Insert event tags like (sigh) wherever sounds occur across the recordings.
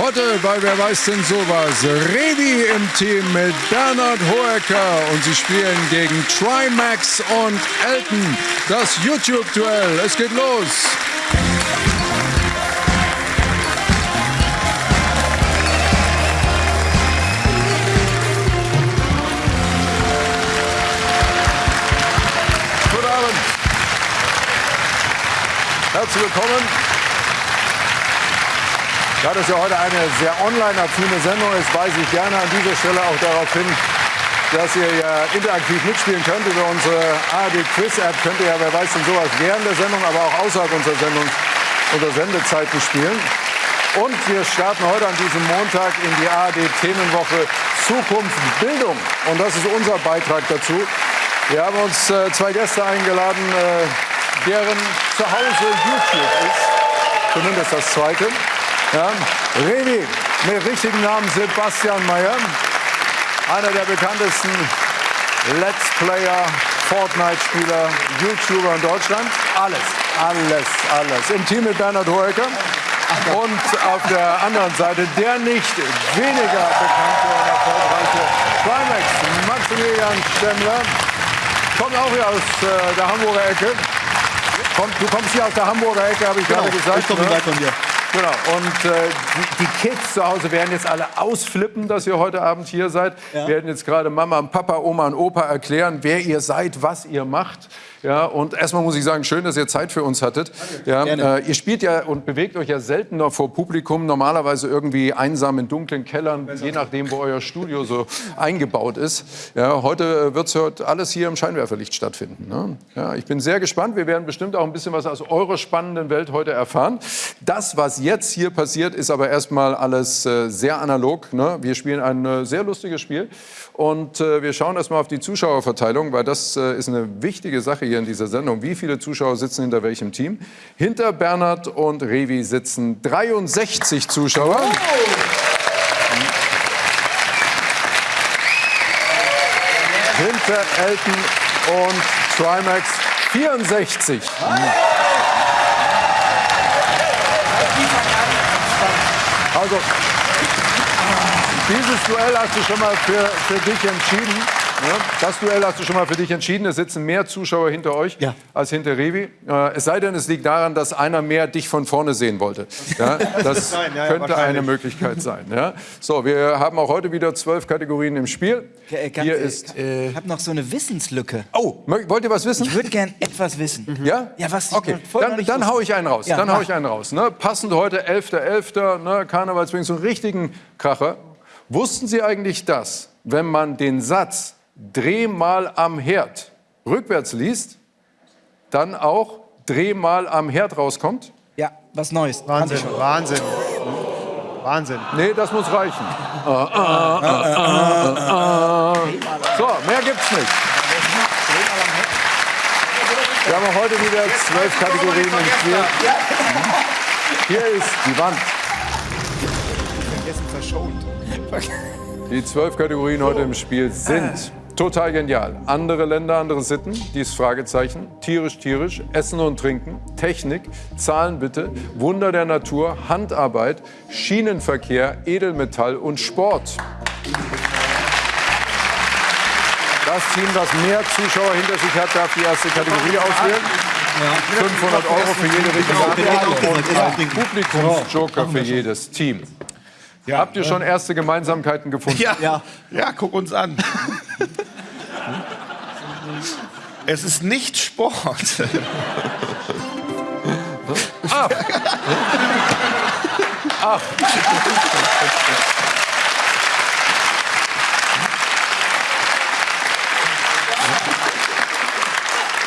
Heute bei Wer weiß denn sowas? Revi im Team mit Bernhard Hoeker und sie spielen gegen Trimax und Elton. Das YouTube-Duell. Es geht los. Guten Abend. Herzlich willkommen. Da das ja heute eine sehr online-affine Sendung ist, weise ich gerne an dieser Stelle auch darauf hin, dass ihr ja interaktiv mitspielen könnt. Über unsere ARD Quiz App könnt ihr ja, wer weiß denn sowas, während der Sendung, aber auch außerhalb unserer Sendung unter Sendezeiten spielen. Und wir starten heute an diesem Montag in die ARD Themenwoche Zukunft Bildung. Und das ist unser Beitrag dazu. Wir haben uns äh, zwei Gäste eingeladen, äh, deren Zuhause YouTube ist. Zumindest das zweite. Ja, Revi, mit richtigen Namen Sebastian Mayer, einer der bekanntesten Let's Player, Fortnite-Spieler, YouTuber in Deutschland. Alles, alles, alles. Im Team mit Bernhard Hoeker. Und auf der anderen Seite der nicht weniger bekannte und erfolgreiche Climax, Maximilian Stemmler. Kommt auch hier aus äh, der Hamburger Ecke. Komm, du kommst hier aus der Hamburger Ecke, habe ich gerade gesagt. Ich komme ne? von dir. Genau. Und äh, die, die Kids zu Hause werden jetzt alle ausflippen, dass ihr heute Abend hier seid. Ja. Werden jetzt gerade Mama und Papa, Oma und Opa erklären, wer ihr seid, was ihr macht. Ja, und erstmal muss ich sagen, schön, dass ihr Zeit für uns hattet. Ja, äh, ihr spielt ja und bewegt euch ja seltener vor Publikum, normalerweise irgendwie einsam in dunklen Kellern, je nachdem, wo euer Studio so eingebaut ist. Ja, heute wird es alles hier im Scheinwerferlicht stattfinden. Ne? Ja, ich bin sehr gespannt. Wir werden bestimmt auch ein bisschen was aus eurer spannenden Welt heute erfahren. Das, was jetzt hier passiert, ist aber erstmal alles äh, sehr analog. Ne? Wir spielen ein äh, sehr lustiges Spiel und äh, wir schauen erstmal auf die Zuschauerverteilung, weil das äh, ist eine wichtige Sache hier in dieser Sendung. Wie viele Zuschauer sitzen hinter welchem Team? Hinter Bernhard und Revi sitzen 63 Zuschauer. Hinter Elton und Trimax 64. Also, dieses Duell hast du schon mal für, für dich entschieden. Das Duell hast du schon mal für dich entschieden. Es sitzen mehr Zuschauer hinter euch Ja. als hinter Revi. Äh, es sei denn, es liegt daran, dass einer mehr dich von vorne sehen wollte. Ja? (laughs) Das ja, könnte eine. Möglichkeit sein. Ja? So, wir haben auch heute wieder zwölf Kategorien im Spiel. Äh, ganz- Hier äh, ist. Ich habe noch so eine Wissenslücke. Oh, wollt ihr was wissen? Ich würde gern etwas wissen. Ja? Ja, was Okay, dann, dann hau ich einen raus. Dann hau ich einen raus. Ne? Passend heute 11.11., ne? Karnevalswing, so einen richtigen Kracher. Wussten Sie eigentlich das, wenn man den Satz Dreh mal am Herd rückwärts liest, dann auch Dreh mal am Herd rauskommt? Ja, was Neues. Wahnsinn. Wahnsinn. Wahnsinn. Nee, das muss reichen. Ah, ah, ah. So, mehr gibt's nicht. Wir haben heute wieder zwölf Kategorien im Spiel. Hier ist die Wand. Vergessen verschont. Die zwölf Kategorien heute im Spiel sind total genial. Andere Länder, andere Sitten, dies Fragezeichen, tierisch, tierisch, Essen und Trinken, Technik, Zahlen bitte, Wunder der Natur, Handarbeit, Schienenverkehr, Edelmetall und Sport. Das Team, das mehr Zuschauer hinter sich hat, darf die erste Kategorie auswählen. 500 Euro für jede richtige Antwort und ein Publikumsjoker für jedes Team. Habt ihr schon erste Gemeinsamkeiten gefunden? Ja, ja. ja guck uns an. (laughs) Es ist nicht Sport. (laughs)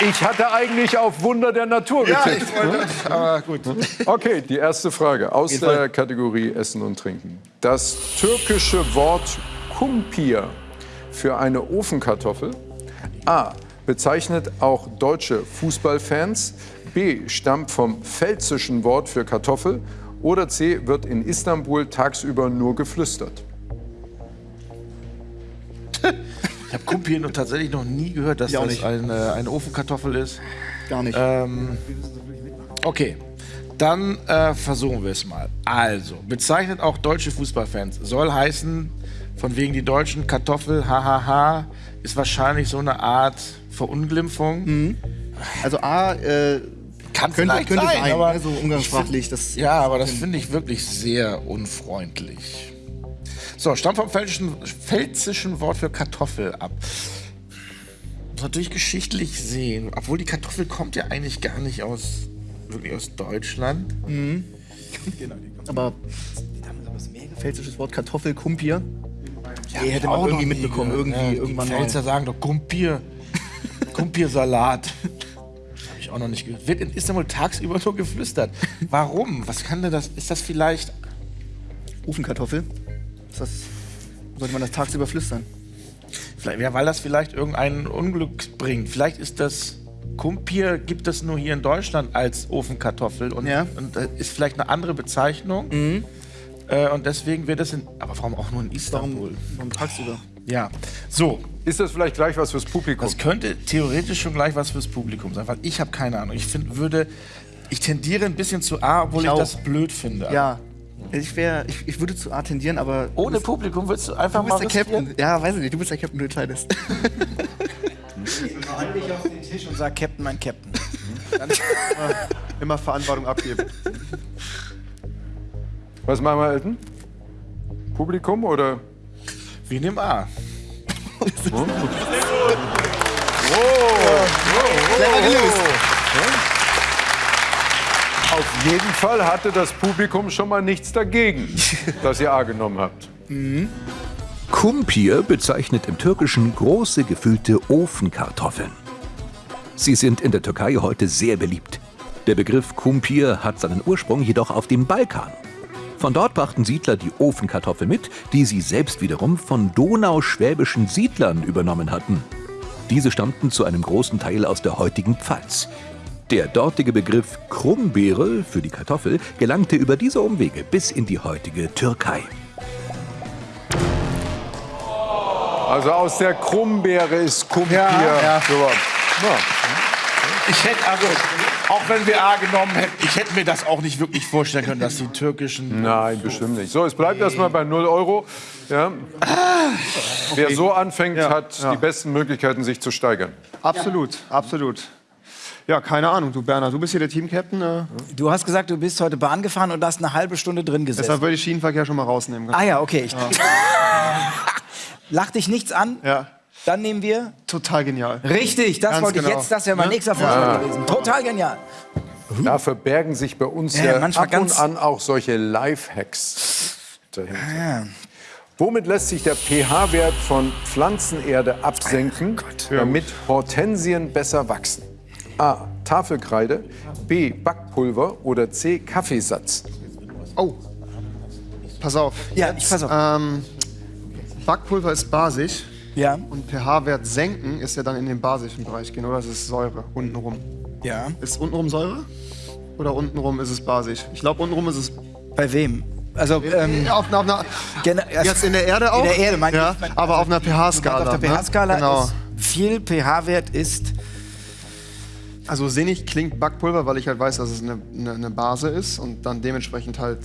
Ich hatte eigentlich auf Wunder der Natur Ja, getippt. ich wollte. Aber gut. Okay, die erste Frage aus der Kategorie Essen und Trinken. Das türkische Wort Kumpir für eine Ofenkartoffel A. bezeichnet auch deutsche Fußballfans. B. stammt vom pfälzischen Wort für Kartoffel. Oder C. wird in Istanbul tagsüber nur geflüstert. (laughs) Ich habe Kumpi noch tatsächlich noch nie gehört, dass auch das nicht. eine, eine Ofenkartoffel ist. Gar nicht. Ähm, okay. dann äh, versuchen wir es mal. Also, bezeichnet auch deutsche Fußballfans. Soll heißen, von wegen die deutschen Kartoffel, hahaha, ist wahrscheinlich so eine Art Verunglimpfung. Also A, äh, Kann könnte, vielleicht könnte sein, sein, aber ne, so umgangssprachlich. Das, Ja, aber das finde ich wirklich sehr unfreundlich. So, stammt vom pfälzischen, pfälzischen Wort für Kartoffel ab. Muss natürlich geschichtlich sehen, obwohl die Kartoffel kommt ja eigentlich gar nicht aus, wirklich aus Deutschland. aber pfälzisches Wort Kartoffel, Kumpier. Ja, hätte man irgendwie mitbekommen, irgendwie, irgendwann Die. Pfälzer sagen doch Kumpier. Kumpiersalat. Habe ich auch noch nicht gehört. Wird in Istanbul tagsüber nur geflüstert. Warum? Was kann denn das? Ist das vielleicht Ofenkartoffel. Ist das, sollte man das tagsüber flüstern? Vielleicht, ja, weil das vielleicht irgendein Unglück bringt. Vielleicht ist das Kumpier, gibt es nur hier in Deutschland als Ofenkartoffel und, Ja. und äh, ist vielleicht eine andere Bezeichnung. Äh, und deswegen wird es in. Aber warum auch nur in Istanbul? Warum tagsüber? Ja. So, Ist das vielleicht gleich was fürs Publikum? das könnte theoretisch schon gleich was fürs Publikum sein, weil ich habe keine Ahnung. Ich finde, würde. Ich tendiere ein bisschen zu A, obwohl Ich ich, auch. das blöd finde. Ja, ich, wär, ich, ich würde zu A tendieren, aber. Ohne Publikum würdest du einfach Du mal bist der riskieren? Captain. Ja, weiß ich nicht, du bist der Captain, du entscheidest. Fall dich auf den Tisch und sag Captain, mein Captain. (laughs) Immer Verantwortung abgeben. Was machen wir, Elton? Publikum oder? Wir nehmen A. Clever gelöst. Auf jeden Fall hatte das Publikum schon mal nichts dagegen, (laughs) dass ihr A genommen habt. Kumpir bezeichnet im Türkischen große gefüllte Ofenkartoffeln. Sie sind in der Türkei heute sehr beliebt. Der Begriff Kumpir hat seinen Ursprung jedoch auf dem Balkan. Von dort brachten Siedler die Ofenkartoffel mit, die sie selbst wiederum von donauschwäbischen Siedlern übernommen hatten. Diese stammten zu einem großen Teil aus der heutigen Pfalz. Der dortige Begriff Krummbeere für die Kartoffel gelangte über diese Umwege bis in die heutige Türkei. Also aus der Krummbeere ist Kumpier. Ja, ja. Ich hätte also, auch wenn wir A genommen hätten, ich hätte mir das auch nicht wirklich vorstellen können, dass die türkischen. Nein, bestimmt nicht. So, es bleibt erstmal bei 0 Euro. Ja. Wer so anfängt, hat ja. die besten Möglichkeiten, sich zu steigern. Absolut, absolut. Ja, keine Ahnung, du Bernhard, du bist hier der Team-Captain. Äh, Du hast gesagt, du bist heute Bahn gefahren und hast eine halbe Stunde drin gesessen. deshalb würde ich Schienenverkehr schon mal rausnehmen. ah ja, okay. Ich (laughs) Lach dich nichts an. Ja, Dann nehmen wir. total genial. Richtig, das Ganz wollte ich genau. jetzt. Das wäre mein Ne? nächster Vorschlag gewesen. Total genial. Da verbergen sich bei uns Ja, ja, manchmal ab und an auch solche Lifehacks dahinter. Womit lässt sich der pH-Wert von Pflanzenerde absenken, damit Hortensien besser wachsen? A. Tafelkreide, B. Backpulver oder C. Kaffeesatz? Oh, pass auf. Ja, ich pass auf. Ähm, Backpulver ist basisch Ja. und pH-Wert senken ist ja dann in den basischen Bereich gehen, oder? Das ist Säure untenrum. Ja. Ist untenrum Säure? Oder untenrum ist es basisch? Ich glaube, untenrum ist es. Bei wem? Also, ähm, auf, auf einer, jetzt in der Erde auch? In der Erde, meine ja, ich. Mein- aber auf einer pH-Skala. auf der pH-Skala ne? Genau. ist viel pH-Wert ist. Also sinnig klingt Backpulver, weil ich halt weiß, dass es eine, eine, eine Base ist und dann dementsprechend halt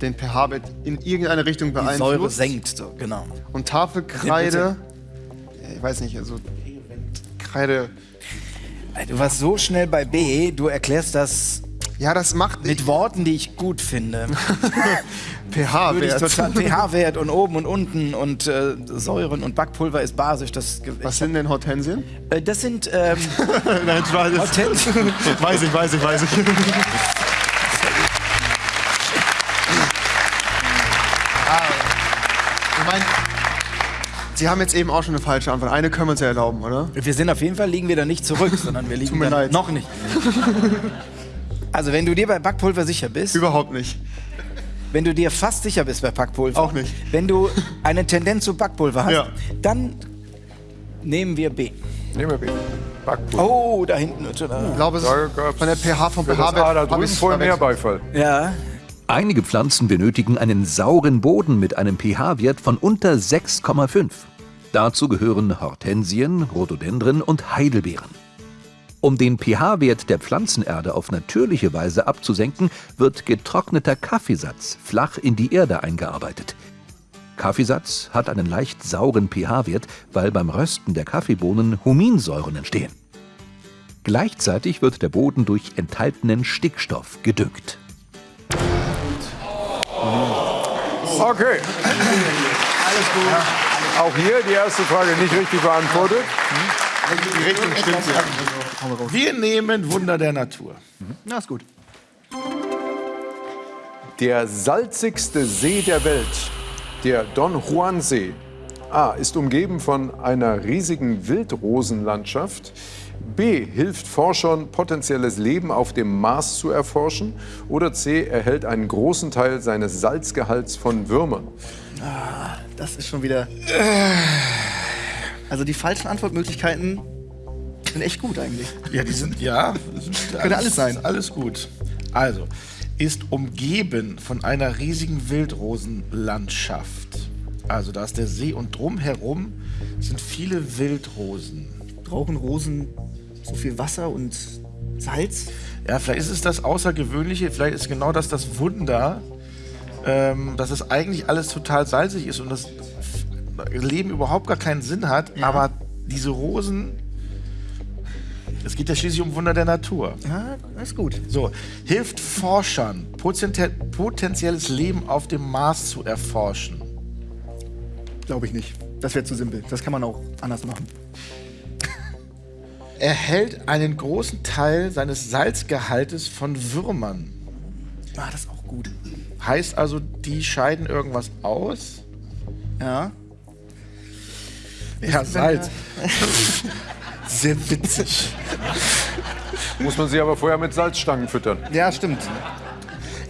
den pH-Wert in irgendeine Richtung Die beeinflusst. Säure senkt, so, genau. Und Tafelkreide, ich weiß nicht, also Kreide, Du warst so schnell bei B, du erklärst das ja, das macht mit Worten, die ich gut finde. (laughs) Ich pH-Wert. pH-Wert und oben und unten und äh, Säuren und Backpulver ist basisch. Das, Was sind denn Hortensien? äh, das sind ähm, (laughs) Nein, ich weiß. Hortensien. (laughs) Weiß ich, weiß ich, weiß ich. Sie haben jetzt eben auch schon eine falsche Antwort. Eine können wir uns ja erlauben, oder? Wir sind auf jeden Fall, liegen wir da nicht zurück, (laughs) sondern wir liegen mir da leid. noch nicht. Also wenn du dir bei Backpulver sicher bist, Überhaupt nicht. wenn du dir fast sicher bist bei Backpulver, Auch nicht. wenn du eine Tendenz zu Backpulver hast, Ja. dann nehmen wir B. Nehmen wir B. Backpulver. Oh, da hinten. Ich glaube, es ist von der pH vom pH-Wert. da drüben vorher mehr. Beifall. Ja. Einige Pflanzen benötigen einen sauren Boden mit einem pH-Wert von unter 6,5. Dazu gehören Hortensien, Rhododendren und Heidelbeeren. Um den pH-Wert der Pflanzenerde auf natürliche Weise abzusenken, wird getrockneter Kaffeesatz flach in die Erde eingearbeitet. Kaffeesatz hat einen leicht sauren pH-Wert, weil beim Rösten der Kaffeebohnen Huminsäuren entstehen. Gleichzeitig wird der Boden durch enthaltenen Stickstoff gedüngt. Okay. Alles gut. Auch hier die erste Frage nicht richtig beantwortet. Die Richtung stimmt ja. Wir nehmen Wunder der Natur. Na, ist gut. Der salzigste See der Welt, der Don Juan See, A, ist umgeben von einer riesigen Wildrosenlandschaft. B, hilft Forschern, potenzielles Leben auf dem Mars zu erforschen. Oder C, erhält einen großen Teil seines Salzgehalts von Würmern. Das ist schon wieder. Also die falschen Antwortmöglichkeiten sind echt gut eigentlich. Ja, die sind, ja. Sind Könnte alles sein. Alles gut. Also, ist umgeben von einer riesigen Wildrosenlandschaft. Also, da ist der See und drumherum sind viele Wildrosen. Brauchen Rosen so viel Wasser und Salz? Ja, vielleicht ist es das Außergewöhnliche, vielleicht ist genau das das Wunder, ähm, dass es eigentlich alles total salzig ist und das Leben überhaupt gar keinen Sinn hat, aber diese Rosen, es geht ja schließlich um Wunder der Natur. Ja, ist gut. So, hilft Forschern, potenzielles Leben auf dem Mars zu erforschen. Glaube ich nicht. Das wäre zu simpel. Das kann man auch anders machen. (laughs) Erhält einen großen Teil seines Salzgehaltes von Würmern. Ah, das ist auch gut. Heißt also, die scheiden irgendwas aus? Ja. Ja, Salz. (laughs) Sehr witzig. Muss man sie aber vorher mit Salzstangen füttern. Ja, stimmt.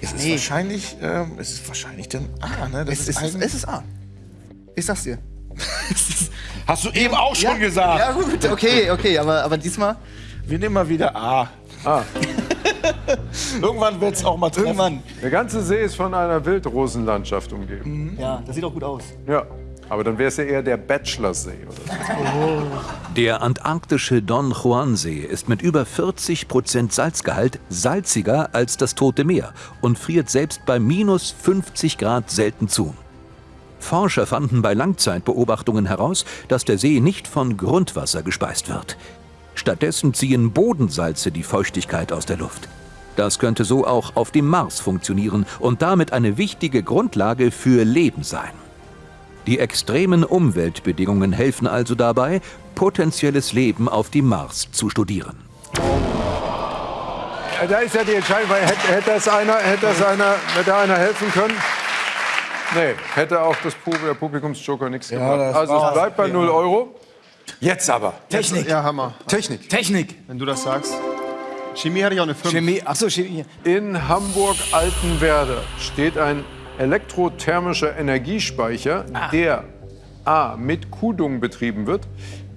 Es ist wahrscheinlich, ähm, es ist wahrscheinlich dann A, ne? Das Es ist, es ist A. Ich sag's dir. (laughs) Hast du eben auch schon gesagt. Ja, gut, okay, okay, aber, aber diesmal. Wir nehmen mal wieder A. Ah, (laughs) (laughs) Irgendwann wird es auch mal treffen. Irgendwann. der ganze See ist von einer Wildrosenlandschaft umgeben. Ja, das sieht auch gut aus. Ja, aber dann wäre es ja eher der Bachelorsee. Oder? (laughs) Der antarktische Don Juan See ist mit über 40 Prozent Salzgehalt salziger als das Tote Meer und friert selbst bei minus 50 Grad selten zu. Forscher fanden bei Langzeitbeobachtungen heraus, dass der See nicht von Grundwasser gespeist wird. Stattdessen ziehen Bodensalze die Feuchtigkeit aus der Luft. Das könnte so auch auf dem Mars funktionieren und damit eine wichtige Grundlage für Leben sein. Die extremen Umweltbedingungen helfen also dabei, potenzielles Leben auf dem Mars zu studieren. Da ist ja die Entscheidung, weil hätte, hätte, das einer, hätte, das einer, hätte einer helfen können? Nee, hätte auch das Pub der Publikumsjoker nichts gemacht. das Also es bleibt bei 0 Euro. Jetzt aber. Technik. Ja, Hammer. Technik. Technik. Wenn du das sagst. Chemie hatte ich auch eine 5. Chemie. Achso, Chemie. In Hamburg-Altenwerder steht ein elektrothermischer Energiespeicher, der A. mit Kudung betrieben wird,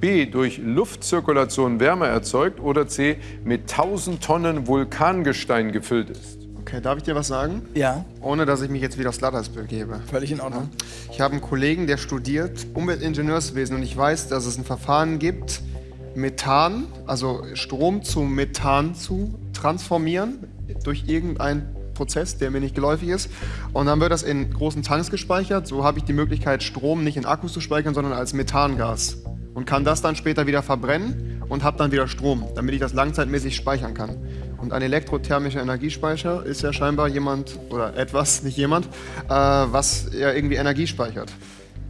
B. durch Luftzirkulation Wärme erzeugt oder C. mit 1000 Tonnen Vulkangestein gefüllt ist. Okay, darf ich dir was sagen? Ja, Ohne, dass ich mich jetzt wieder aufs Glatteis begebe. völlig in Ordnung. Ich habe einen Kollegen, der studiert Umweltingenieurswesen und ich weiß, dass es ein Verfahren gibt, Methan, also Strom zu Methan zu transformieren durch irgendeinen Prozess, der mir nicht geläufig ist. Und dann wird das in großen Tanks gespeichert. So habe ich die Möglichkeit, Strom nicht in Akkus zu speichern, sondern als Methangas. Und kann das dann später wieder verbrennen und habe dann wieder Strom, damit ich das langzeitmäßig speichern kann. Und ein elektrothermischer Energiespeicher ist ja scheinbar jemand oder etwas, nicht jemand, äh, was ja irgendwie Energie speichert.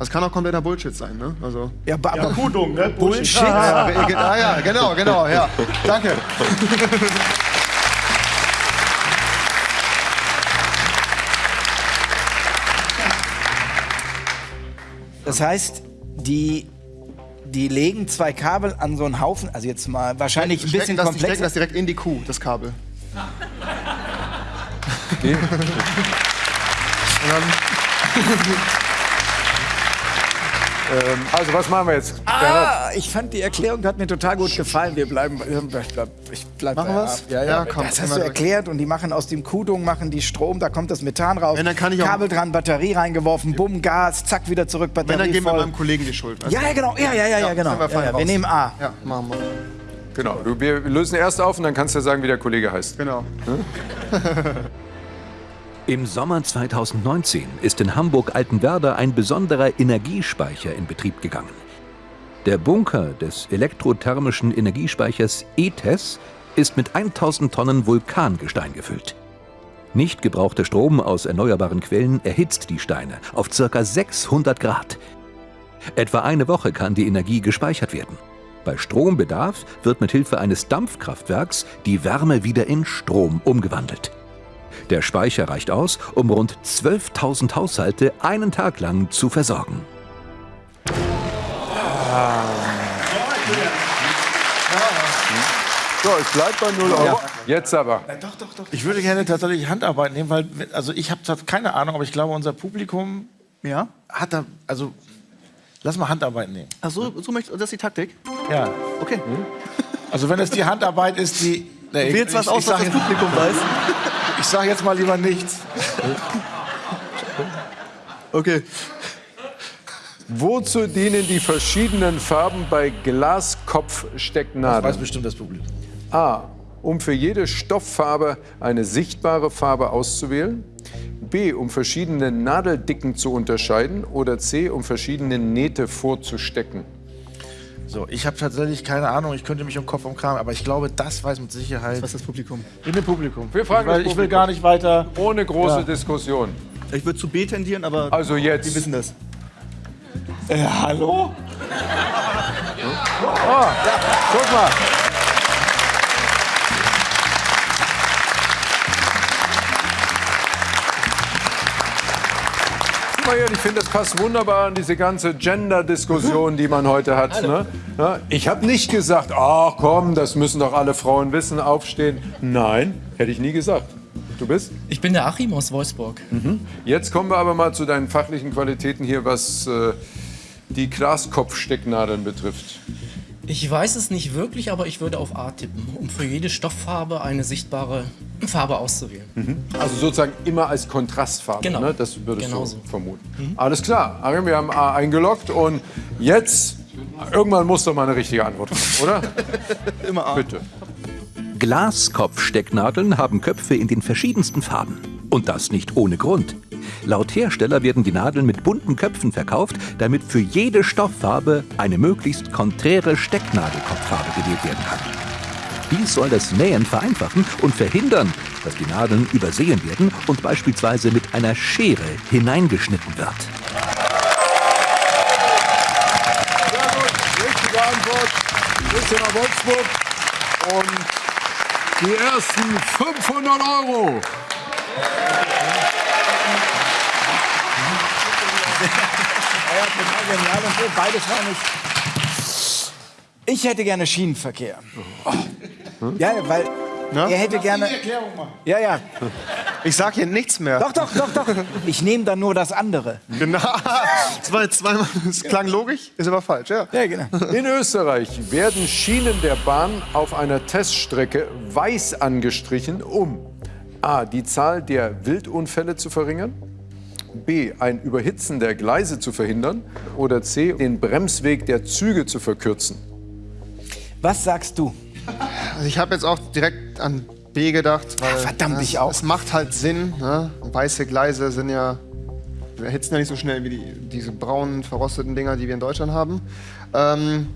Das kann auch kompletter Bullshit sein, ne? Also, Ja, aber ja, Kudung, ne? Bullshit. ja, ja, ge- ah, ja, genau, genau, ja. Danke. Das heißt, die, die legen zwei Kabel an so einen Haufen, also jetzt mal wahrscheinlich ein bisschen das, die stecken komplexer. das direkt in die Kuh, das Kabel. (laughs) Ähm, also was machen wir jetzt? Ah, ich fand die Erklärung hat mir total gut gefallen. Wir bleiben, ich bleib, ich bleib Machen? A. Ja, ja, Ja, komm, das hast du durch. erklärt und die machen aus dem Kudung machen die Strom, da kommt das Methan raus. Wenn, dann kann ich auch- Kabel dran, Batterie reingeworfen, bumm, Gas, zack, wieder zurück, Wenn, Batterie dann geben wir voll. meinem Kollegen die Schuld. weißt Ja, ja, genau, ja, ja, ja, ja, genau. wir Ja, ja, wir nehmen A. Ja, machen wir. Genau. Du, wir lösen erst auf und dann kannst du sagen, wie der Kollege heißt. Genau. (laughs) Im Sommer 2019 ist in Hamburg-Altenwerder ein besonderer Energiespeicher in Betrieb gegangen. Der Bunker des elektrothermischen Energiespeichers ETES ist mit 1000 Tonnen Vulkangestein gefüllt. Nicht gebrauchter Strom aus erneuerbaren Quellen erhitzt die Steine auf ca. 600 Grad. Etwa eine Woche kann die Energie gespeichert werden. Bei Strombedarf wird mit Hilfe eines Dampfkraftwerks die Wärme wieder in Strom umgewandelt. Der Speicher reicht aus, um rund 12.000 Haushalte einen Tag lang zu versorgen. So, es bleibt bei 0 Euro. Jetzt aber. Ich würde gerne tatsächlich Handarbeit nehmen, weil, also ich habe keine Ahnung, aber ich glaube, unser Publikum Ja? hat da, also, lass mal Handarbeit nehmen. Ach so, so möchtest, das ist die Taktik? Ja. Okay. Also wenn es die Handarbeit ist, die... Nee, Probier jetzt was aus, was das Publikum weiß. (laughs) ich sag jetzt mal lieber nichts. Okay. Wozu dienen die verschiedenen Farben bei Das weiß Glaskopfstecknadeln? bestimmt das Publikum. A. Um für jede Stofffarbe eine sichtbare Farbe auszuwählen. B. Um verschiedene Nadeldicken zu unterscheiden. Oder C. Um verschiedene Nähte vorzustecken. So, ich habe tatsächlich keine Ahnung, ich könnte mich um Kopf umkramen, aber ich glaube, das weiß mit Sicherheit Was ist das Publikum? in dem Publikum. Wir fragen ich, will, das ich will gar nicht weiter. Ohne große Ja. Diskussion. Ich würde zu B tendieren, aber Also jetzt. die wissen das. Äh, hallo? Mal. Guck mal hier, ich finde, das passt wunderbar an diese ganze Gender-Diskussion, die man heute hat. Ne? Ich habe nicht gesagt, ach komm, das müssen doch alle Frauen wissen, aufstehen. Nein, hätte ich nie gesagt. Du bist? Ich bin der Achim aus Wolfsburg. Jetzt kommen wir aber mal zu deinen fachlichen Qualitäten hier, was äh, die Glaskopfstecknadeln betrifft. Ich weiß es nicht wirklich, aber ich würde auf A tippen, um für jede Stofffarbe eine sichtbare Farbe auszuwählen. Also sozusagen immer als Kontrastfarbe, Genau. ne? das würdest Genau du so. vermuten. Alles klar, Arim, wir haben A eingeloggt und jetzt, irgendwann muss doch mal eine richtige Antwort kommen, oder? (laughs) Immer A. Bitte. Glaskopfstecknadeln haben Köpfe in den verschiedensten Farben. Und das nicht ohne Grund. Laut Hersteller werden die Nadeln mit bunten Köpfen verkauft, damit für jede Stofffarbe eine möglichst konträre Stecknadelkopffarbe gewählt werden kann. Dies soll das Nähen vereinfachen und verhindern, dass die Nadeln übersehen werden und beispielsweise mit einer Schere hineingeschnitten wird. Sehr gut, richtige Antwort. Grüße nach Wolfsburg. Und die ersten 500 Euro. (laughs) Ja, total genial und so. Beides war nicht. Ich hätte gerne Schienenverkehr. Ja, weil Na? er hätte gerne. Ja, ja. Ich sag hier nichts mehr. Doch, doch, doch, doch. Ich nehme dann nur das andere. Genau. (laughs) Jetzt zweimal. Das klang logisch, ist aber falsch, ja. Ja, genau. In Österreich werden Schienen der Bahn auf einer Teststrecke weiß angestrichen, um a. die Zahl der Wildunfälle zu verringern, b. ein Überhitzen der Gleise zu verhindern oder c. den Bremsweg der Züge zu verkürzen. Was sagst du? Also ich habe jetzt auch direkt an B gedacht, weil verdammt, es, ich auch. es macht halt Sinn. Ne? Weiße Gleise sind ja erhitzen ja nicht so schnell wie die, diese braunen verrosteten Dinger, die wir in Deutschland haben. Ähm,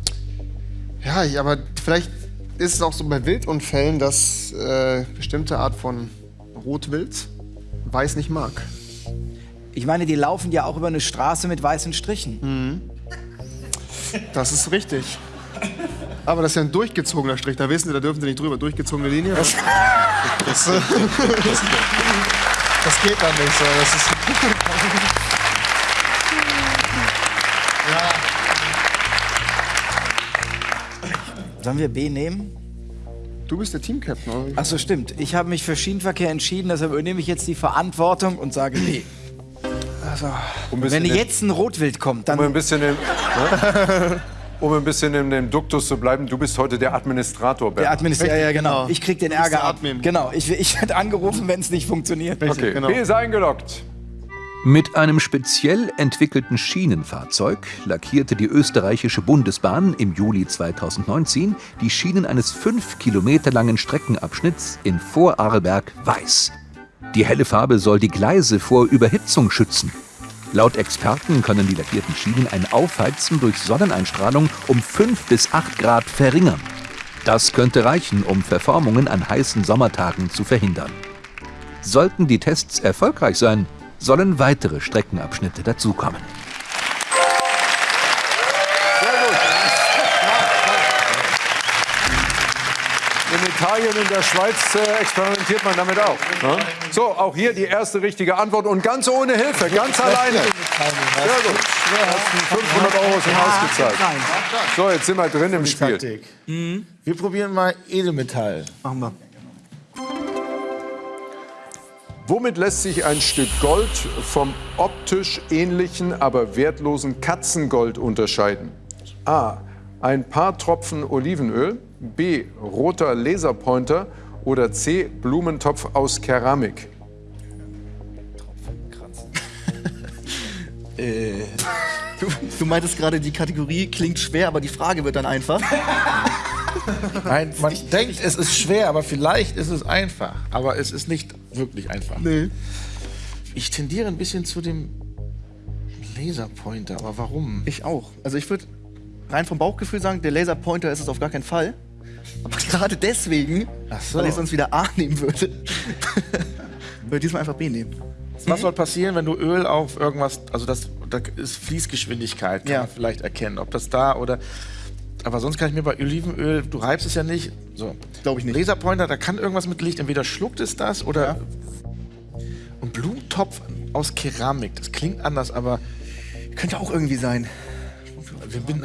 ja, ich, aber vielleicht ist es auch so bei Wildunfällen, dass äh, bestimmte Art von Rotwild Weiß nicht mag. Ich meine, die laufen ja auch über eine Straße mit weißen Strichen. Das ist richtig. Aber das ist ja ein durchgezogener Strich. Da wissen Sie, da dürfen Sie nicht drüber. Durchgezogene Linie. Das, das, äh, das geht dann nicht so. Das ist, Sollen wir B nehmen? du bist der Teamcaptain, oder? Ach so, stimmt. Ich habe mich für Schienenverkehr entschieden, deshalb übernehme ich jetzt die Verantwortung und sage B. Um ein Wenn jetzt ein Rotwild kommt, um ein dann. bisschen, im, ne? (laughs) um ein bisschen in dem Duktus zu bleiben, du bist heute der Administrator, Der Bernd. Administrator, ja, ja, genau. genau. Ich krieg den Ärger der ab. Genau, ich, ich werde angerufen, wenn es nicht funktioniert. Okay, genau. B ist eingeloggt. Mit einem speziell entwickelten Schienenfahrzeug lackierte die österreichische Bundesbahn im Juli 2019 die Schienen eines fünf Kilometer langen Streckenabschnitts in Vorarlberg weiß. Die helle Farbe soll die Gleise vor Überhitzung schützen. Laut Experten können die lackierten Schienen ein Aufheizen durch Sonneneinstrahlung um 5 bis 8 Grad verringern. Das könnte reichen, um Verformungen an heißen Sommertagen zu verhindern. Sollten die Tests erfolgreich sein, sollen weitere Streckenabschnitte dazukommen. Italien, in der Schweiz äh, experimentiert man damit auch. Ne? So, auch hier die erste richtige Antwort und ganz ohne Hilfe, ganz alleine. Sehr gut. 500 Euro sind ausgezahlt. So, jetzt sind wir drin im Spiel. Taktik. Wir probieren mal Edelmetall. Machen wir. Womit lässt sich ein Stück Gold vom optisch ähnlichen, aber wertlosen Katzengold unterscheiden? A. Ein paar Tropfen Olivenöl. B. Roter Laserpointer. Oder C. Blumentopf aus Keramik. (laughs) Du, du meintest gerade, die Kategorie klingt schwer, aber die Frage wird dann einfach. (laughs) Nein, man denkt, es ist schwer, aber vielleicht ist es einfach. Aber es ist nicht wirklich einfach. Nee. Ich tendiere ein bisschen zu dem Laserpointer, aber warum? Ich auch. Also ich würde rein vom Bauchgefühl sagen, der Laserpointer ist es auf gar keinen Fall. Aber gerade deswegen, so. weil ich sonst wieder A nehmen würde, (laughs) würde ich diesmal einfach B nehmen. Was soll passieren, wenn du Öl auf irgendwas, also das, da ist Fließgeschwindigkeit, kann Ja. man vielleicht erkennen, ob das da oder. Aber sonst kann ich mir bei Olivenöl, du reibst es ja nicht. So. Glaub ich nicht. Laserpointer, da kann irgendwas mit Licht, entweder schluckt es das oder. Und Blumentopf aus Keramik, das klingt anders, aber Könnte auch irgendwie sein. wir bin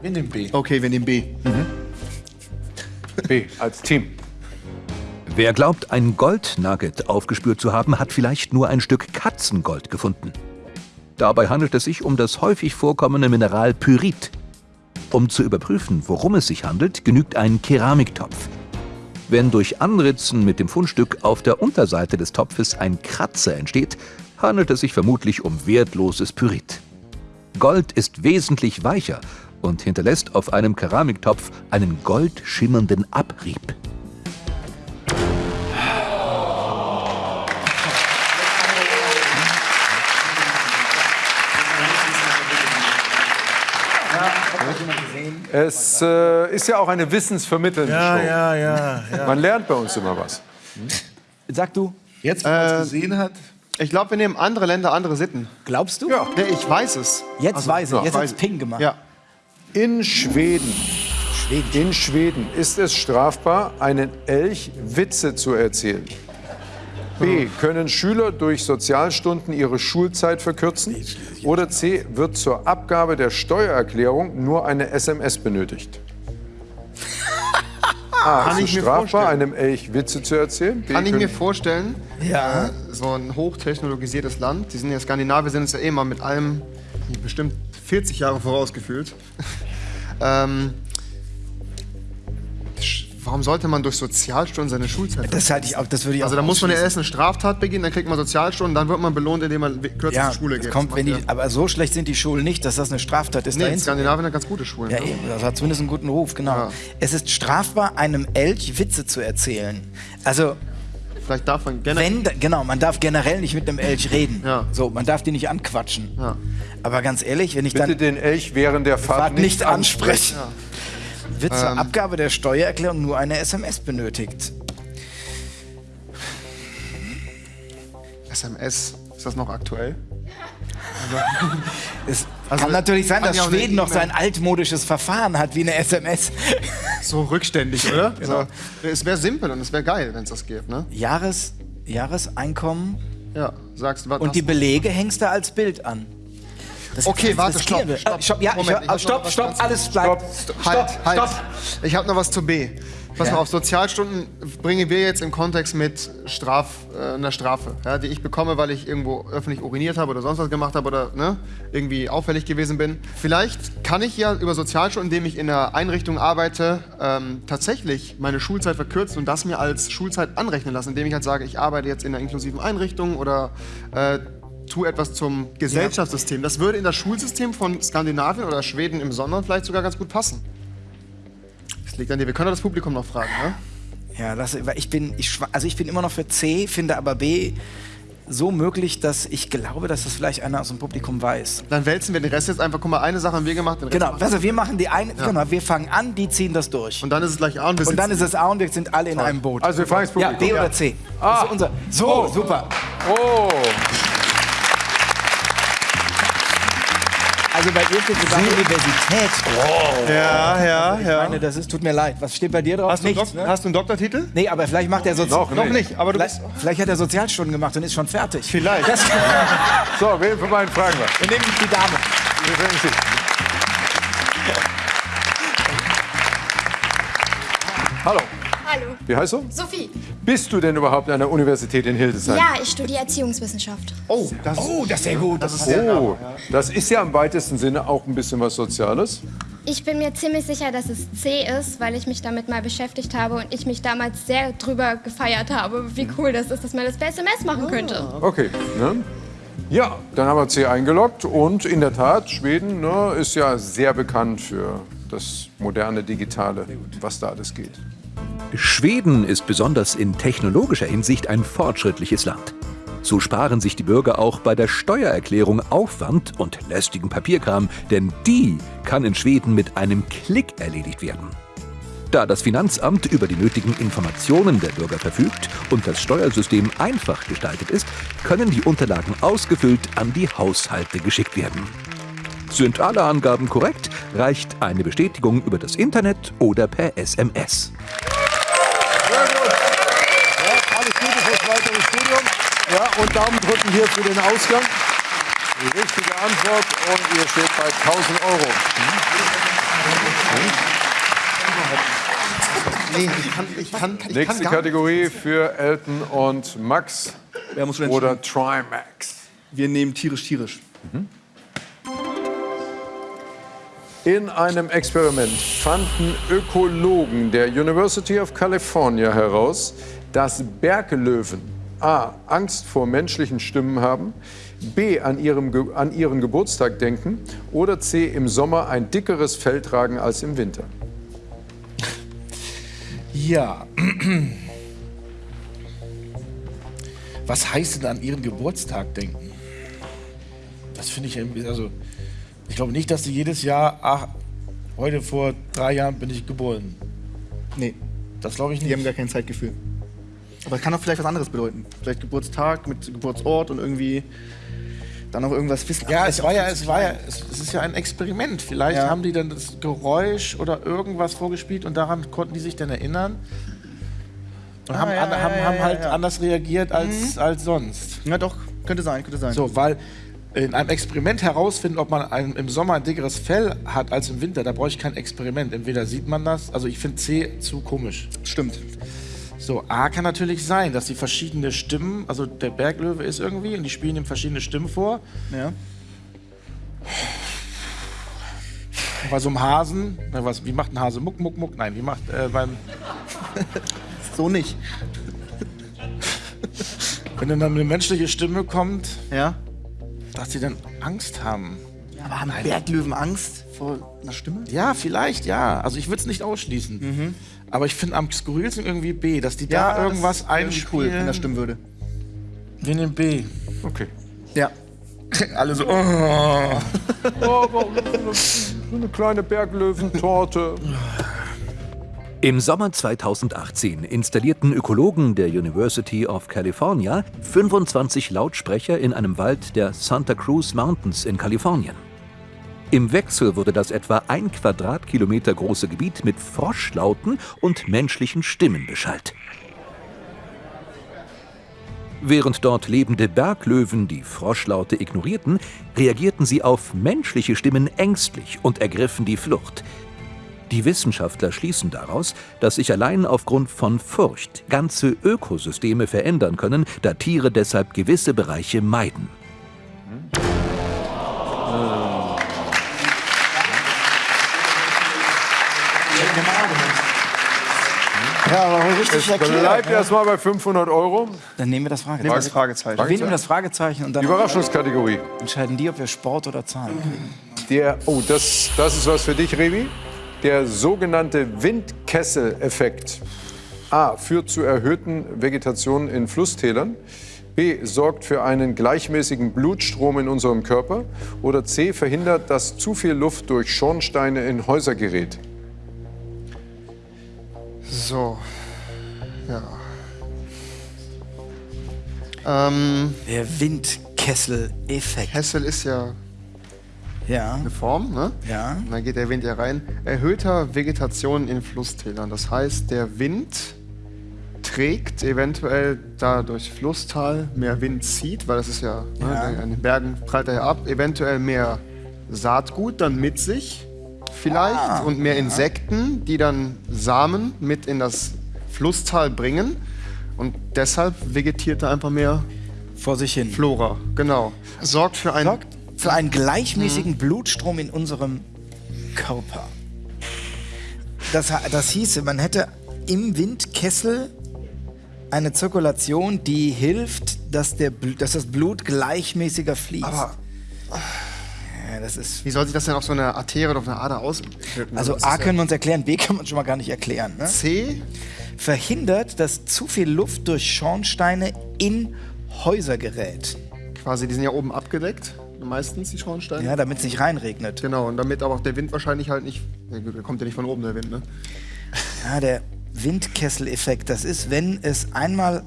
Wir nehmen B. Okay, wir nehmen B. B. Als Team. Wer glaubt, ein Goldnugget aufgespürt zu haben, hat vielleicht nur ein Stück Katzengold gefunden. Dabei handelt es sich um das häufig vorkommende Mineral Pyrit. Um zu überprüfen, worum es sich handelt, genügt ein Keramiktopf. Wenn durch Anritzen mit dem Fundstück auf der Unterseite des Topfes ein Kratzer entsteht, handelt es sich vermutlich um wertloses Pyrit. Gold ist wesentlich weicher und hinterlässt auf einem Keramiktopf einen goldschimmernden Abrieb. Es äh, ist ja auch eine wissensvermittelnde Show. ja, ja. Man lernt bei uns immer was. Sag du, Jetzt, wo man es gesehen hat, Ich glaube, wir nehmen andere Länder, andere Sitten. glaubst du? Ja. Nee, ich weiß es. Jetzt weiß ich, ja, jetzt hat's ich. Ping gemacht. Ja. In Schweden. In Schweden ist es strafbar, einen Elch Witze zu erzählen. B. Können Schüler durch Sozialstunden ihre Schulzeit verkürzen? Oder C. Wird zur Abgabe der Steuererklärung nur eine SMS benötigt? (laughs) A. Kann ist ich es strafbar, vorstellen. einem Elch Witze zu erzählen? B. Kann ich können- mir vorstellen, ja. so ein hochtechnologisiertes Land, die sind ja Skandinavier, sind uns ja eh mal mit allem bestimmt 40 Jahre vorausgefühlt. ähm, warum sollte man durch Sozialstunden seine Schulzeit Das halte ich auch, das würde ich Also da muss man ja erst eine Straftat begehen, dann kriegt man Sozialstunden, dann wird man belohnt, indem man kürzer ja, zur Schule geht. kommt, wenn die, aber so schlecht sind die Schulen nicht, dass das eine Straftat ist. nee, in. Skandinavien hat ganz gute Schulen. Ja, eben, das hat zumindest einen guten Ruf, genau. Ja. Es ist strafbar, einem Elch Witze zu erzählen. Also, Vielleicht darf man generell. wenn, genau, man darf generell nicht mit einem Elch reden. Ja. So, man darf die nicht anquatschen. Ja. Aber ganz ehrlich, wenn ich Bitte dann den Elch während der Fahrt, Fahrt nicht ansprechen, wird zur Ähm. Abgabe der Steuererklärung nur eine SMS benötigt. SMS, ist das noch aktuell? (laughs) Es Also, kann natürlich sein, dass ja Schweden noch sein altmodisches Verfahren hat wie eine SMS. So rückständig, oder? So. Es wäre simpel und es wäre geil, wenn es das geht, ne? Jahres, Jahreseinkommen Ja, sagst du was? und die Belege hängst du als Bild an. Das Okay, warte, stopp, stopp. Stopp, ja, Moment, ich, ich stopp, stopp, alles bleibt. Stopp. Stopp, Halt, halt. stopp. Ich habe noch was zu B. Pass Ja. mal auf, Sozialstunden bringen wir jetzt im Kontext mit Straf, äh, einer Strafe, ja, die ich bekomme, weil ich irgendwo öffentlich uriniert habe oder sonst was gemacht habe oder ne, irgendwie auffällig gewesen bin. Vielleicht kann ich ja über Sozialstunden, indem ich in einer Einrichtung arbeite, ähm, tatsächlich meine Schulzeit verkürzen und das mir als Schulzeit anrechnen lassen, indem ich halt sage, ich arbeite jetzt in einer inklusiven Einrichtung oder äh, tue etwas zum Gesellschaftssystem. Das würde in das Schulsystem von Skandinavien oder Schweden im Sondern vielleicht sogar ganz gut passen. Liegt an dir. Wir können das Publikum noch fragen, ne? Ja, das, weil ich bin, ich, also ich bin immer noch für C, finde aber B so möglich, dass ich glaube, dass das vielleicht einer aus dem Publikum weiß. Dann wälzen wir den Rest jetzt einfach. Guck mal, eine Sache haben wir gemacht. Den Rest Genau, also wir machen die eine, genau, wir fangen an, die ziehen das durch. Und dann ist es gleich A und wir Und dann ist es A und wir sind alle in einem Boot. Also wir fragen das ja, Publikum. B oder C. Das ist unser. So, super. Oh, Also bei ihr steht sogar Universität. ja, ja, Ich ja. meine, das ist, tut mir leid. Was steht bei dir drauf? Hast du, einen Nichts, Dok ne? hast du einen Doktortitel? Nee, aber vielleicht macht er Sozi Noch Noch nicht, aber du Vielleicht, vielleicht hat er Sozialstunden gemacht und ist schon fertig. Vielleicht. Das, so, wen von beiden fragen wir? wir nehmen die Dame. Wir fragen Sie. Hallo, Hallo, wie heißt du? Sophie. Bist du denn überhaupt an der Universität in Hildesheim? Ja, ich studiere Erziehungswissenschaft. Oh, das Oh, das ist sehr gut. Das ist Oh, das ist ja im weitesten Sinne auch ein bisschen was Soziales. Ich bin mir ziemlich sicher, dass es C ist, weil ich mich damit mal beschäftigt habe und ich mich damals sehr drüber gefeiert habe, wie cool das ist, dass man das per SMS machen könnte. Okay, ne? Ja, dann haben wir C eingeloggt und in der Tat, Schweden ne, ist ja sehr bekannt für das moderne Digitale, was da alles geht. Schweden ist besonders in technologischer Hinsicht ein fortschrittliches Land. So sparen sich die Bürger auch bei der Steuererklärung Aufwand und lästigen Papierkram, denn die kann in Schweden mit einem Klick erledigt werden. Da das Finanzamt über die nötigen Informationen der Bürger verfügt und das Steuersystem einfach gestaltet ist, können die Unterlagen ausgefüllt an die Haushalte geschickt werden. Sind alle Angaben korrekt, reicht eine Bestätigung über das Internet oder per SMS. Sehr gut. Ja, alles Gute fürs weitere Studium. Ja, und Daumen drücken hier für den Ausgang. Die richtige Antwort und ihr steht bei 1000 Euro. Nee, ich kann, ich kann, ich Nächste kann gar Kategorie für Elton und Max Wer muss schon oder Trimax. Wir nehmen tierisch, tierisch. In einem Experiment fanden Ökologen der University of California heraus, dass Berglöwen A. Angst vor menschlichen Stimmen haben, B. An, ihrem, an ihren Geburtstag denken oder C. im Sommer ein dickeres Fell tragen als im Winter. Ja. Was heißt denn an ihren Geburtstag denken? Das finde ich irgendwie, also ich glaube nicht, dass sie jedes Jahr, ach, heute vor drei Jahren bin ich geboren. Nee, Das glaube ich die haben nicht. gar kein Zeitgefühl. Aber es kann auch vielleicht was anderes bedeuten. Vielleicht Geburtstag mit Geburtsort und irgendwie dann auch irgendwas wissen. Ja, es war ja, es war ja, es, es ist ja ein Experiment. Vielleicht Ja. haben die dann das Geräusch oder irgendwas vorgespielt und daran konnten die sich dann erinnern. Und haben, Ah, ja, an, haben, ja, haben halt anders reagiert als, als sonst. Ja, doch, könnte sein, könnte sein. So, weil in einem Experiment herausfinden, ob man ein, im Sommer ein dickeres Fell hat als im Winter, da brauche ich kein Experiment. Entweder sieht man das, also ich finde C zu komisch. Stimmt. So, A kann natürlich sein, dass die verschiedene Stimmen, also der Berglöwe ist irgendwie und die spielen ihm verschiedene Stimmen vor. Ja. Bei so einem Hasen, na, was, wie macht ein Hase? Muck, muck, muck? Nein, wie macht äh, beim, (laughs) So nicht. wenn dann eine menschliche Stimme kommt, Ja. Dass sie dann Angst haben. Aber haben Berglöwen Angst vor einer Stimme? Ja, vielleicht, ja. Also ich würde es nicht ausschließen. Aber ich finde am skurrilsten irgendwie B, dass die da das irgendwas irgendwie cool, wenn einspielen. das stimmen würde. Wir nehmen B. Okay. Ja. (laughs) Alle so, oh. So eine kleine Berglöwentorte. (laughs) Im Sommer 2018 installierten Ökologen der University of California 25 Lautsprecher in einem Wald der Santa Cruz Mountains in Kalifornien. Im Wechsel wurde das etwa ein Quadratkilometer große Gebiet mit Froschlauten und menschlichen Stimmen beschallt. Während dort lebende Berglöwen die Froschlaute ignorierten, reagierten sie auf menschliche Stimmen ängstlich und ergriffen die Flucht. Die Wissenschaftler schließen daraus, dass sich allein aufgrund von Furcht ganze Ökosysteme verändern können, da Tiere deshalb gewisse Bereiche meiden. Ja, aber richtig Es erklärt. bleibt ne? erstmal bei 500 Euro. Dann nehmen wir das Fragezeichen. Das Fragezeichen. Wir nehmen das Fragezeichen und dann Überraschungskategorie. entscheiden die, ob wir Sport oder Zahlen kriegen. Der, oh, das, das ist was für dich, Revi. Der sogenannte Windkessel-Effekt. A. Führt zu erhöhten Vegetationen in Flusstälern. B. Sorgt für einen gleichmäßigen Blutstrom in unserem Körper. Oder C. Verhindert, dass zu viel Luft durch Schornsteine in Häuser gerät. So. Ja. Ähm, Der Windkessel-Effekt. Kessel ist ja Ja, eine Form, ne? ja. Und dann geht der Wind ja rein. Erhöhter Vegetation in Flusstälern. Das heißt, der Wind trägt eventuell da durch Flusstal mehr Wind zieht, weil das ist ja, Ja. Ne, an den Bergen prallt er ja ab, eventuell mehr Saatgut dann mit sich vielleicht Ah, und mehr Insekten, die dann Samen mit in das Flusstal bringen und deshalb vegetiert da einfach mehr Vor sich hin. Flora. Genau. Sorgt für ein Sorgt für einen gleichmäßigen Blutstrom in unserem Körper. Das, das hieße, man hätte im Windkessel eine Zirkulation, die hilft, dass, der, dass das Blut gleichmäßiger fließt. Aber ja, das ist, wie soll sich das denn auf so eine Arterie oder auf eine Ader auswirken? also A können wir uns erklären, B kann man schon mal gar nicht erklären. Ne? C Verhindert, dass zu viel Luft durch Schornsteine in Häuser gerät. quasi, die sind ja oben abgedeckt, meistens die Schornsteine. Ja, damit es nicht reinregnet. Genau, und damit aber auch der Wind wahrscheinlich halt nicht, der kommt ja nicht von oben, der Wind, ne? Ja, der Windkessel-Effekt, das ist, wenn es einmal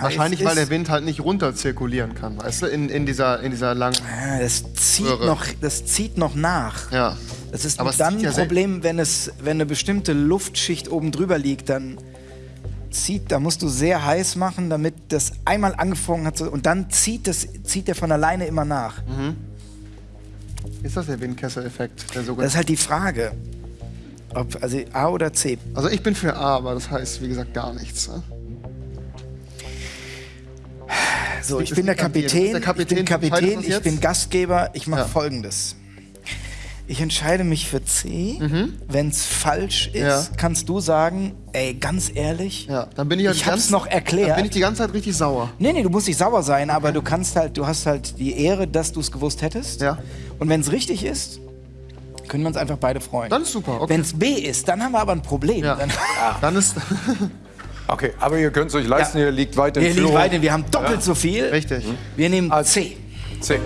Wahrscheinlich, weil der Wind halt nicht runter zirkulieren kann, weißt du, in, in, dieser, in dieser langen... Ja, das zieht, Röhre. noch, das zieht noch nach. Ja. Das ist Aber dann zieht ja ein Problem, wenn, es, wenn eine bestimmte Luftschicht oben drüber liegt, dann zieht, da musst du sehr heiß machen, damit das einmal angefangen hat und dann zieht, das, zieht der von alleine immer nach. Ist das der Windkessel-Effekt, Das ist halt die Frage. Ob, also A oder C. Also ich bin für A, aber das heißt, wie gesagt, gar nichts. Ne? So, ich bin der Kapitän, der Kapitän. ich bin Kapitän, ich bin Gastgeber, ich mache Ja. folgendes. Ich entscheide mich für C. Wenn es falsch ist, Mhm. Ja. kannst du sagen, ey, ganz ehrlich, Ja, dann bin ich ja Ich die hab's noch erklärt. Dann bin ich die ganze Zeit richtig sauer. Nee, nee, du musst nicht sauer sein, aber du kannst halt, du hast halt die Ehre, dass du es gewusst hättest. Ja. Und wenn es richtig ist, können wir uns einfach beide freuen. Dann ist super, okay. Wenn es B ist, dann haben wir aber ein Problem. Ja. Dann, Dann ist... (laughs) Okay, aber ihr könnt es euch leisten, Ja. ihr liegt weit in wir liegen Führung. weiter, wir haben doppelt so viel. Richtig. Wir nehmen Als- C. C.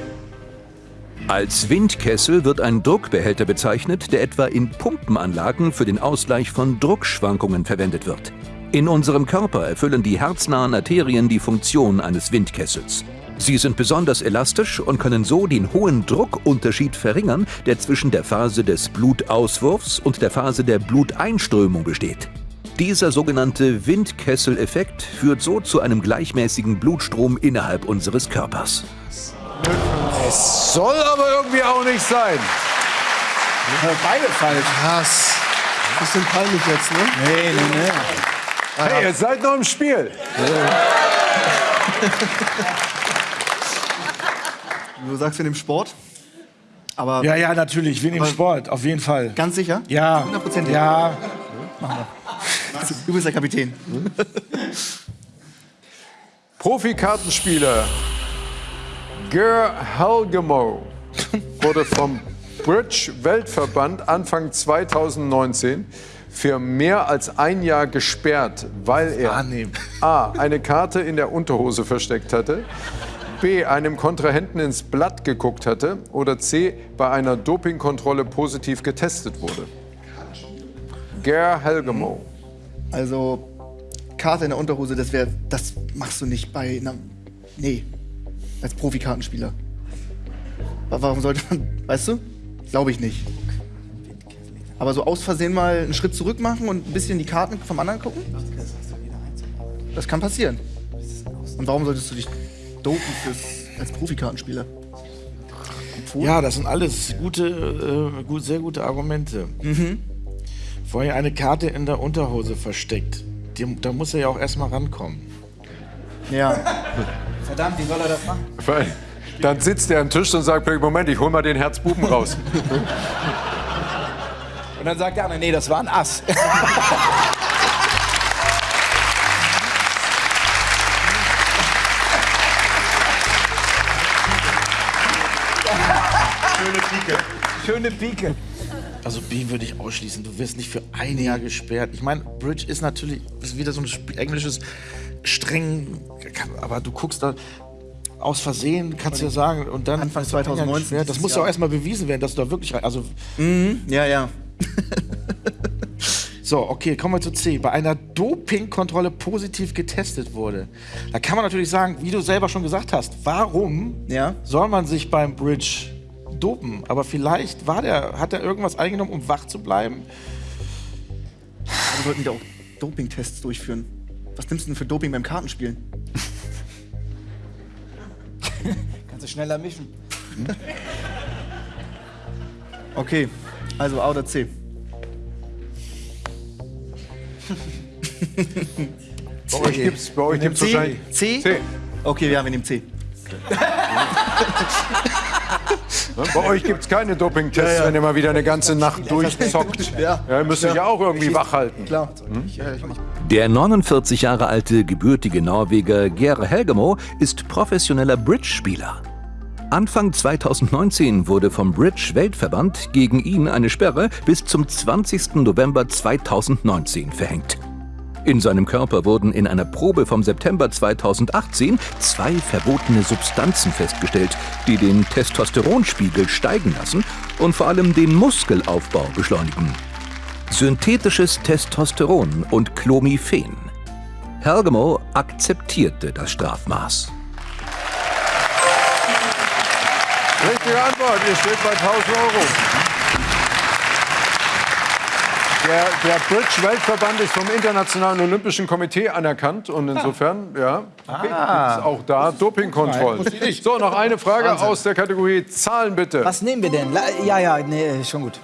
Als Windkessel wird ein Druckbehälter bezeichnet, der etwa in Pumpenanlagen für den Ausgleich von Druckschwankungen verwendet wird. In unserem Körper erfüllen die herznahen Arterien die Funktion eines Windkessels. Sie sind besonders elastisch und können so den hohen Druckunterschied verringern, der zwischen der Phase des Blutauswurfs und der Phase der Bluteinströmung besteht. Dieser sogenannte Windkessel-Effekt führt so zu einem gleichmäßigen Blutstrom innerhalb unseres Körpers. Soll aber irgendwie auch nicht sein. Beide falsch. Krass. Bisschen peinlich jetzt, ne? Nee, nee, nee. Hey, ihr seid noch im Spiel. Du sagst in dem Sport. Aber Ja, ja, natürlich. Wir nehmen Sport, auf jeden Fall. ganz sicher? Ja. 100%. Ja. Du bist der Kapitän. Profikartenspieler Ger Halgemo wurde vom Bridge Weltverband Anfang 2019 für mehr als ein Jahr gesperrt, weil er A. eine Karte in der Unterhose versteckt hatte, B. einem Kontrahenten ins Blatt geguckt hatte oder C. bei einer Dopingkontrolle positiv getestet wurde. Ger Halgemo. Also, Karte in der Unterhose, das wäre, das machst du nicht bei einer, nee, als Profikartenspieler. Wa- Warum sollte man, weißt du? Glaube ich nicht. Aber so aus Versehen mal einen Schritt zurück machen und ein bisschen die Karten vom anderen gucken? Das kann passieren. Und warum solltest du dich dopen fürs, als Profikartenspieler? Ja, das sind alles gute, äh, gut, sehr gute Argumente. Vorher eine Karte in der Unterhose versteckt. Die, da muss er ja auch erstmal rankommen. Ja. (laughs) Verdammt, wie soll er das machen? Weil Dann sitzt er am Tisch und sagt, Moment, ich hol mal den Herzbuben raus. Und dann sagt der andere, nee, das war ein Ass. Schöne Pike. Schöne Pike. Also B würde ich ausschließen. Du wirst nicht für ein Jahr gesperrt. Ich meine, Bridge ist natürlich ist wieder so ein englisches streng, aber du guckst da aus Versehen, kannst du ja sagen, und dann Anfang ist er ein Jahr 2019 gesperrt. Das muss ja auch erstmal bewiesen werden, dass du da wirklich rein. Also Ja, ja. (laughs) So, okay, kommen wir zu C. Bei einer Dopingkontrolle positiv getestet wurde. Da kann man natürlich sagen, wie du selber schon gesagt hast, warum Ja. soll man sich beim Bridge dopen? Aber vielleicht war der, hat er irgendwas eingenommen, um wach zu bleiben? Wir sollten wieder auch Dopingtests durchführen. Was nimmst du denn für Doping beim Kartenspielen? (laughs) Kannst du schneller mischen. (laughs) Okay, also A oder C. (laughs) Bei euch gibt's, bei euch gibt's C? wahrscheinlich... C? C. Okay, ja, wir nehmen C. Bei euch gibt es keine Dopingtests, wenn ihr mal wieder eine ganze Nacht durchzockt. Ja. Ja, ihr müsst euch ja auch irgendwie wach halten. Klar. Der 49 Jahre alte gebürtige Norweger Geir Helgemo ist professioneller Bridge-Spieler. Anfang 2019 wurde vom Bridge-Weltverband gegen ihn eine Sperre bis zum 20. November 2019 verhängt. In seinem Körper wurden in einer Probe vom September 2018 zwei verbotene Substanzen festgestellt, die den Testosteronspiegel steigen lassen und vor allem den Muskelaufbau beschleunigen. Synthetisches Testosteron und Clomiphen. Helgemo akzeptierte das Strafmaß. Richtige Antwort, ihr steht bei 1000 Euro. Der, der Bridge-Weltverband ist vom Internationalen Olympischen Komitee anerkannt und insofern, ja, gibt es auch da Dopingkontrollen. So, noch eine Frage aus der Kategorie Zahlen bitte. Was nehmen wir denn? Ja, ja, nee, schon gut.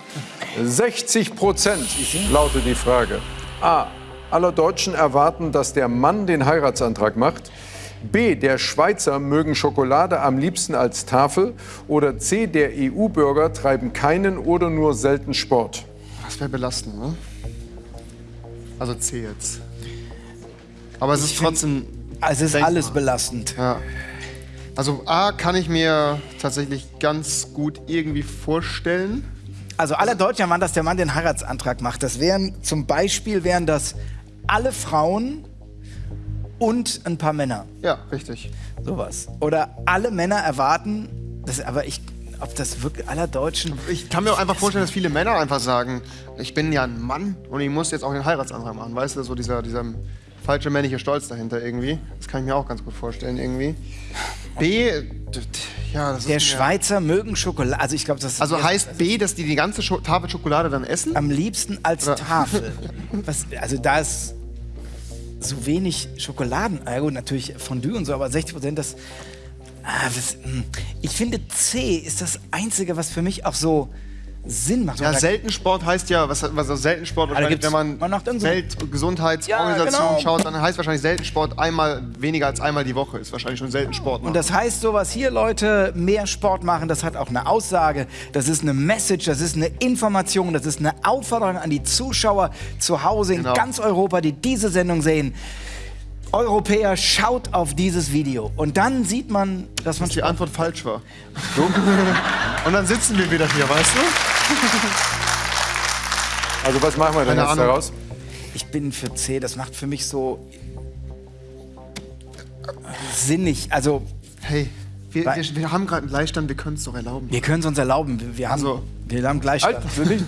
60 Prozent lautet die Frage. A. Alle Deutschen erwarten, dass der Mann den Heiratsantrag macht. B. Der Schweizer mögen Schokolade am liebsten als Tafel. Oder C. Der EU-Bürger treiben keinen oder nur selten Sport. Das wäre belastend, ne? Also C jetzt. Aber es ist trotzdem. Also es ist Denkbar. alles belastend. Ja. Also A kann ich mir tatsächlich ganz gut irgendwie vorstellen. Also alle Deutschen waren, dass der Mann den Heiratsantrag macht. Das wären zum Beispiel wären das alle Frauen und ein paar Männer. Ja, richtig. Sowas. Oder alle Männer erwarten, das, aber ich, ob das wirklich aller Deutschen. Ich kann mir auch einfach vorstellen, dass viele Männer einfach sagen, ich bin ja ein Mann und ich muss jetzt auch den Heiratsantrag machen. Weißt du, so dieser, dieser falsche männliche Stolz dahinter irgendwie. Das kann ich mir auch ganz gut vorstellen irgendwie. B, ja, das Der ist Schweizer mögen Schokolade. Also ich glaube, das Also heißt B, dass die die ganze Scho Tafel Schokolade dann essen? am liebsten als Ja. Tafel. (laughs) Was, also da ist so wenig Schokoladen. Gut, natürlich Fondue und so, aber 60 Prozent das, ah, das. hm. Ich finde C ist das einzige, was für mich auch so Sinn macht. Ja, Seltensport heißt ja, was, was also Seltensport gibt's- wenn man, man macht so- Weltgesundheitsorganisation Ja, genau. schaut, dann heißt wahrscheinlich Seltensport einmal weniger als einmal die Woche. Ist wahrscheinlich schon Seltensport. Und das heißt, sowas hier, Leute, mehr Sport machen, das hat auch eine Aussage, das ist eine Message, das ist eine Information, das ist eine Aufforderung an die Zuschauer zu Hause in Genau. ganz Europa, die diese Sendung sehen. Europäer, schaut auf dieses Video. Und dann sieht man, dass man dass die Antwort falsch war. (laughs) Und dann sitzen wir wieder hier, weißt du? (laughs) Also was machen wir denn jetzt daraus? Ich bin für C, das macht für mich so sinnig. Also, Hey, wir, Bei- wir, wir haben gerade einen Gleichstand, wir können es doch erlauben. wir können es uns erlauben. Wir, wir, haben, Also- wir haben Gleichstand. Halt, will ich?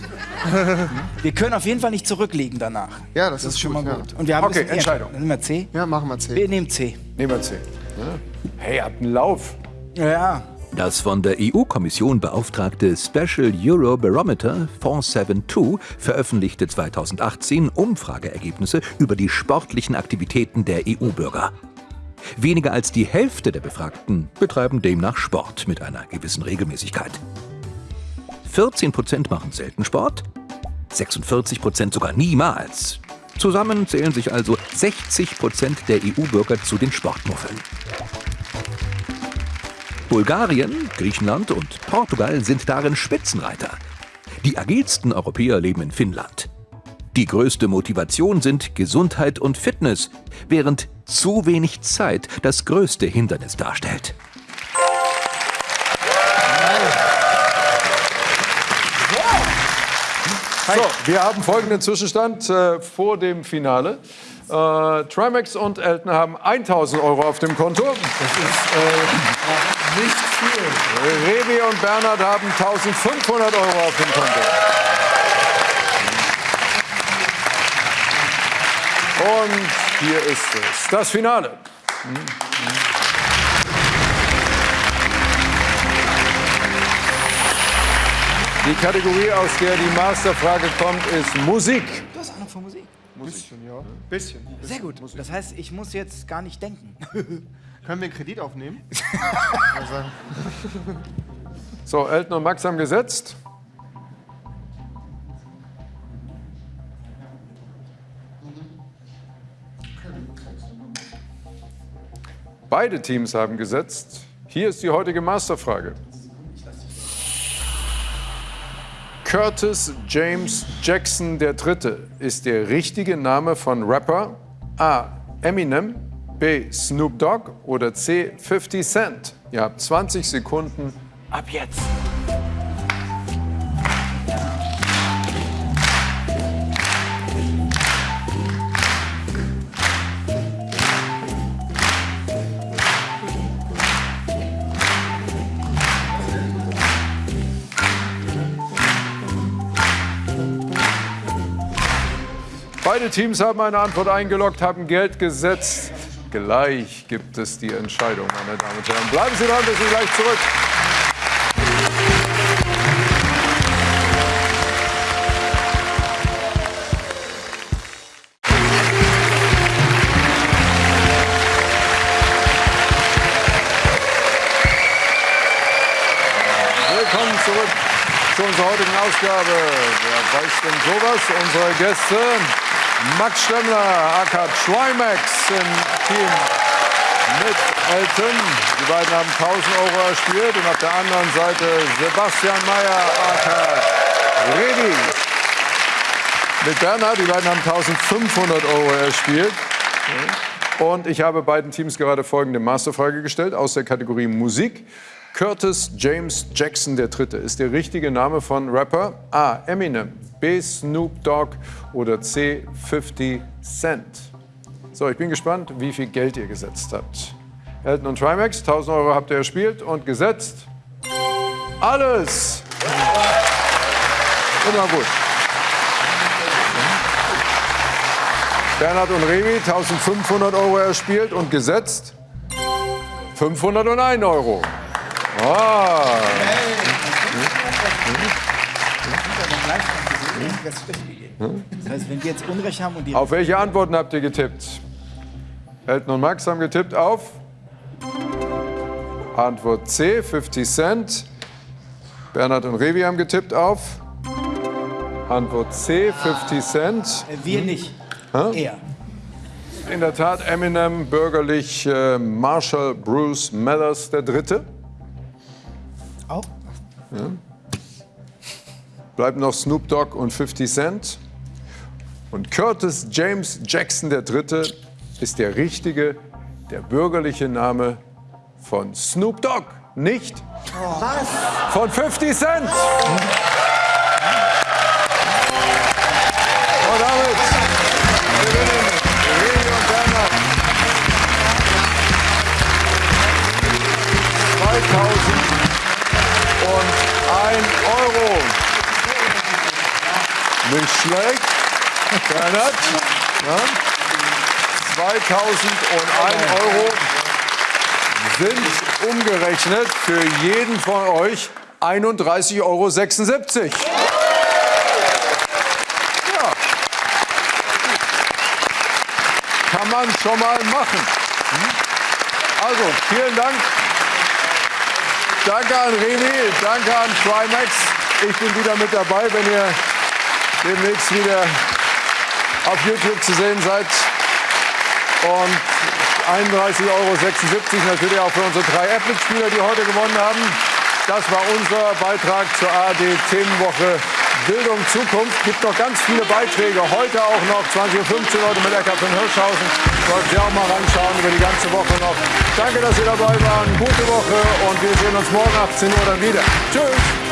(laughs) Wir können auf jeden Fall nicht zurückliegen danach. Ja, das, Das ist ist schon gut, mal ja. gut. Und wir haben ein Okay, bisschen Entscheidung. Dann nehmen wir C. Ja, machen wir C. Wir nehmen C. Nehmen wir C. Ja. Hey, habt einen Lauf. Ja. Das von der EU-Kommission beauftragte Special Euro Barometer 472 veröffentlichte 2018 Umfrageergebnisse über die sportlichen Aktivitäten der EU-Bürger. Weniger als die Hälfte der Befragten betreiben demnach Sport mit einer gewissen Regelmäßigkeit. 14 Prozent machen selten Sport, 46 Prozent sogar niemals. Zusammen zählen sich also 60 Prozent der EU-Bürger zu den Sportmuffeln. Bulgarien, Griechenland und Portugal sind darin Spitzenreiter. Die agilsten Europäer leben in Finnland. Die größte Motivation sind Gesundheit und Fitness, während zu wenig Zeit das größte Hindernis darstellt. So, wir haben folgenden Zwischenstand äh, vor dem Finale. Äh, Trimax und Elton haben 1000 Euro auf dem Konto. Das ist äh, nicht viel. Revi und Bernhard haben 1500 Euro auf dem Konto. Und hier ist es, das Finale. Die Kategorie, aus der die Masterfrage kommt, ist Musik. Du hast Ahnung von Musik. Bisschen, ja. Bisschen. Sehr gut. Das heißt, ich muss jetzt gar nicht denken. (laughs) Können wir einen Kredit aufnehmen? (laughs) So, Elton und Max haben gesetzt. Beide Teams haben gesetzt. Hier ist die heutige Masterfrage. Curtis James Jackson III. ist der richtige Name von Rapper A. Eminem, B. Snoop Dogg oder C. 50 Cent? Ihr habt 20 Sekunden ab jetzt. Teams haben eine Antwort eingeloggt, haben Geld gesetzt. Gleich gibt es die Entscheidung, meine Damen und Herren. Bleiben Sie dran, wir sind gleich zurück. Zu unserer heutigen Ausgabe. Wer weiß denn sowas? Unsere Gäste Max Stemmler, aka Trimax im Team mit Elton. Die beiden haben 1000 Euro erspielt und auf der anderen Seite Sebastian Mayer, aka Redi. Mit Bernhard, die beiden haben 1500 Euro erspielt. Und ich habe beiden Teams gerade folgende Masterfrage gestellt aus der Kategorie Musik. Curtis James Jackson III. ist der richtige Name von Rapper A. Eminem, B. Snoop Dogg oder C. 50 Cent. So, ich bin gespannt, wie viel Geld ihr gesetzt habt. Elton und Trimax, 1000 Euro habt ihr erspielt und gesetzt. Alles! Immer gut. Bernhard und Revi, 1500 Euro erspielt und gesetzt. 501 Euro. Ah. Das heißt, wenn wir jetzt Unrecht haben und die Auf welche Antworten habt ihr getippt? Elton und Max haben getippt auf Antwort C, 50 Cent. Bernhard und Revi haben getippt auf Antwort C, 50 Cent. Äh, wir nicht. Er. In der Tat Eminem, bürgerlich äh, Marshall Bruce Mellers der Dritte. Auch? Bleiben noch Snoop Dogg und 50 Cent. Und Curtis James Jackson III. ist der richtige, der bürgerliche Name von Snoop Dogg, nicht von 50 Cent. Und Euro. Nicht schlecht. Bernhard. Ja? 2001 Euro sind umgerechnet für jeden von euch 31,76 Euro. Ja. Kann man schon mal machen. Hm? Also, vielen Dank. Danke an Revi, danke an Trimax. Ich bin wieder mit dabei, wenn ihr demnächst wieder auf YouTube zu sehen seid. Und 31,76 Euro natürlich auch für unsere drei Apple-Spieler, die heute gewonnen haben. Das war unser Beitrag zur ARD-Themenwoche Bildung Zukunft. Gibt noch ganz viele Beiträge. Heute auch noch 20.15 Uhr heute mit Eckart von Hirschhausen. Sollten Sie auch mal reinschauen über die ganze Woche noch. Danke, dass Sie dabei waren. Gute Woche und wir sehen uns morgen 18 Uhr dann wieder. Tschüss.